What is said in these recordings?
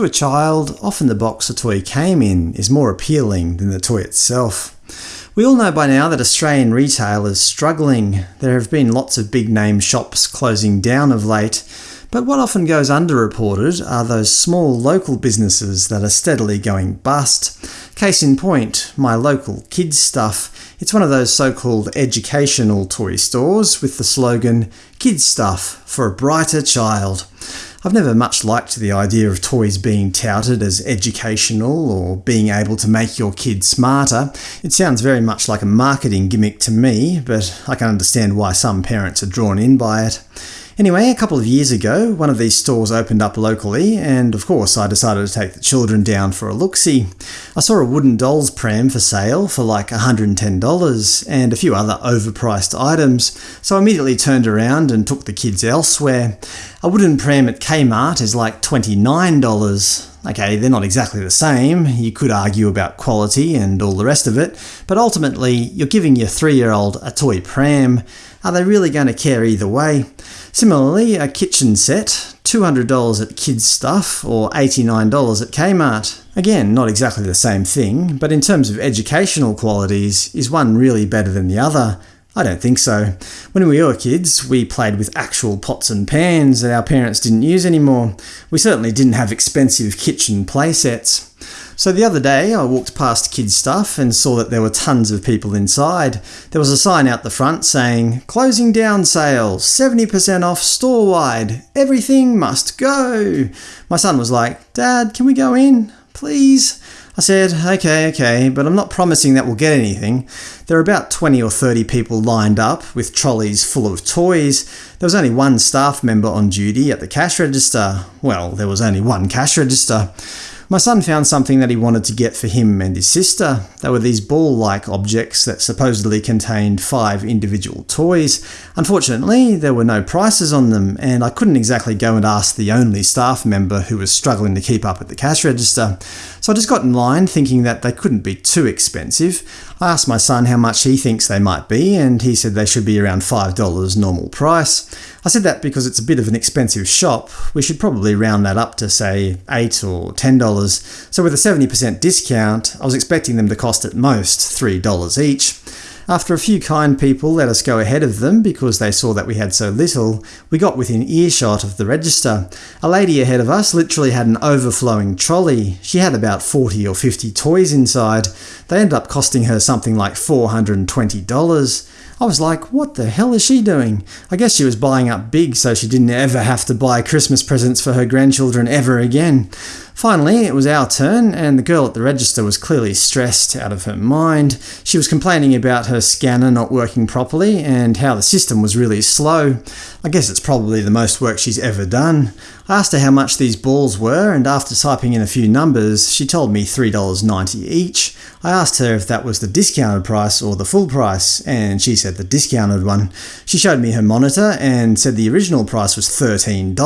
To a child, often the box a toy came in is more appealing than the toy itself. We all know by now that Australian retail is struggling. There have been lots of big-name shops closing down of late, but what often goes underreported are those small local businesses that are steadily going bust. Case in point, my local kids stuff. It's one of those so-called educational toy stores with the slogan, Kids Stuff for a Brighter Child. I've never much liked the idea of toys being touted as educational or being able to make your kid smarter. It sounds very much like a marketing gimmick to me, but I can understand why some parents are drawn in by it. Anyway, a couple of years ago, one of these stores opened up locally, and of course I decided to take the children down for a look-see. I saw a wooden dolls pram for sale for like $110, and a few other overpriced items, so I immediately turned around and took the kids elsewhere. A wooden pram at Kmart is like $29. Okay, they're not exactly the same, you could argue about quality and all the rest of it, but ultimately you're giving your three-year-old a toy pram. Are they really going to care either way? Similarly, a kitchen set, $200 at Kids Stuff or $89 at Kmart. Again, not exactly the same thing, but in terms of educational qualities, is one really better than the other? I don't think so. When we were kids, we played with actual pots and pans that our parents didn't use anymore. We certainly didn't have expensive kitchen playsets. So the other day I walked past kids stuff and saw that there were tons of people inside. There was a sign out the front saying, Closing down sale, 70% off store-wide, everything must go. My son was like, Dad, can we go in? Please? I said, okay, okay, but I'm not promising that we'll get anything. There are about 20 or 30 people lined up, with trolleys full of toys. There was only one staff member on duty at the cash register. Well, there was only one cash register. My son found something that he wanted to get for him and his sister. They were these ball-like objects that supposedly contained five individual toys. Unfortunately, there were no prices on them, and I couldn't exactly go and ask the only staff member who was struggling to keep up at the cash register. So I just got in line thinking that they couldn't be too expensive. I asked my son how much he thinks they might be, and he said they should be around $5 normal price. I said that because it's a bit of an expensive shop, we should probably round that up to say 8 or $10, so with a 70% discount I was expecting them to cost at most $3 each. After a few kind people let us go ahead of them because they saw that we had so little, we got within earshot of the register. A lady ahead of us literally had an overflowing trolley. She had about 40 or 50 toys inside. They ended up costing her something like $420. I was like, what the hell is she doing? I guess she was buying up big so she didn't ever have to buy Christmas presents for her grandchildren ever again. Finally, it was our turn, and the girl at the register was clearly stressed out of her mind. She was complaining about her scanner not working properly and how the system was really slow. I guess it's probably the most work she's ever done. I asked her how much these balls were, and after typing in a few numbers, she told me $3.90 each. I asked her if that was the discounted price or the full price, and she said the discounted one. She showed me her monitor and said the original price was $13.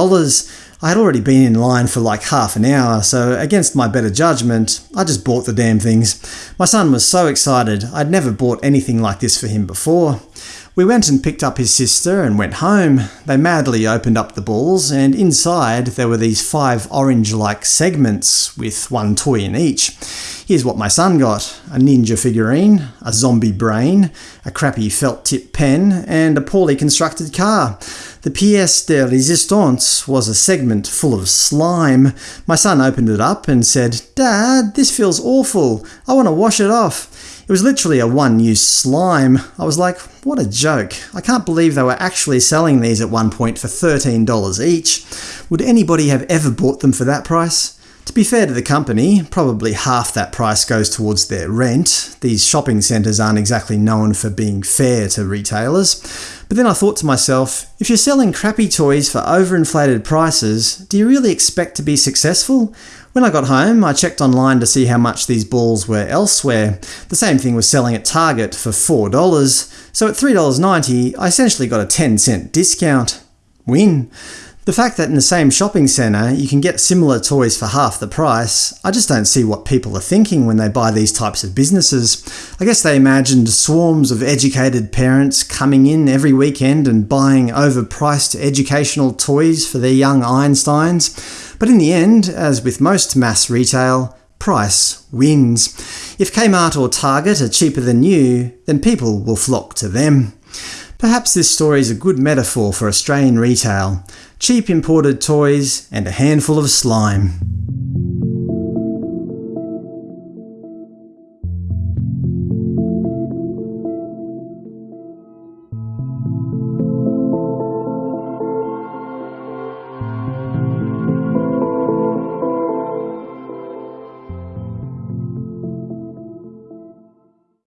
I had already been in line for like half an hour, so against my better judgment, I just bought the damn things. My son was so excited, I'd never bought anything like this for him before. We went and picked up his sister and went home. They madly opened up the balls, and inside there were these five orange-like segments, with one toy in each. Here's what my son got. A ninja figurine, a zombie brain, a crappy felt-tip pen, and a poorly constructed car. The pièce de résistance was a segment full of slime. My son opened it up and said, Dad, this feels awful. I want to wash it off. It was literally a one-use slime. I was like, what a joke. I can't believe they were actually selling these at one point for $13 each. Would anybody have ever bought them for that price? To be fair to the company, probably half that price goes towards their rent. These shopping centres aren't exactly known for being fair to retailers. But then I thought to myself, if you're selling crappy toys for overinflated prices, do you really expect to be successful? When I got home, I checked online to see how much these balls were elsewhere. The same thing was selling at Target for $4, so at $3.90 I essentially got a 10 cent discount. Win! The fact that in the same shopping centre you can get similar toys for half the price, I just don't see what people are thinking when they buy these types of businesses. I guess they imagined swarms of educated parents coming in every weekend and buying overpriced educational toys for their young Einsteins. But in the end, as with most mass retail, price wins. If Kmart or Target are cheaper than you, then people will flock to them. Perhaps this story is a good metaphor for Australian retail cheap imported toys and a handful of slime.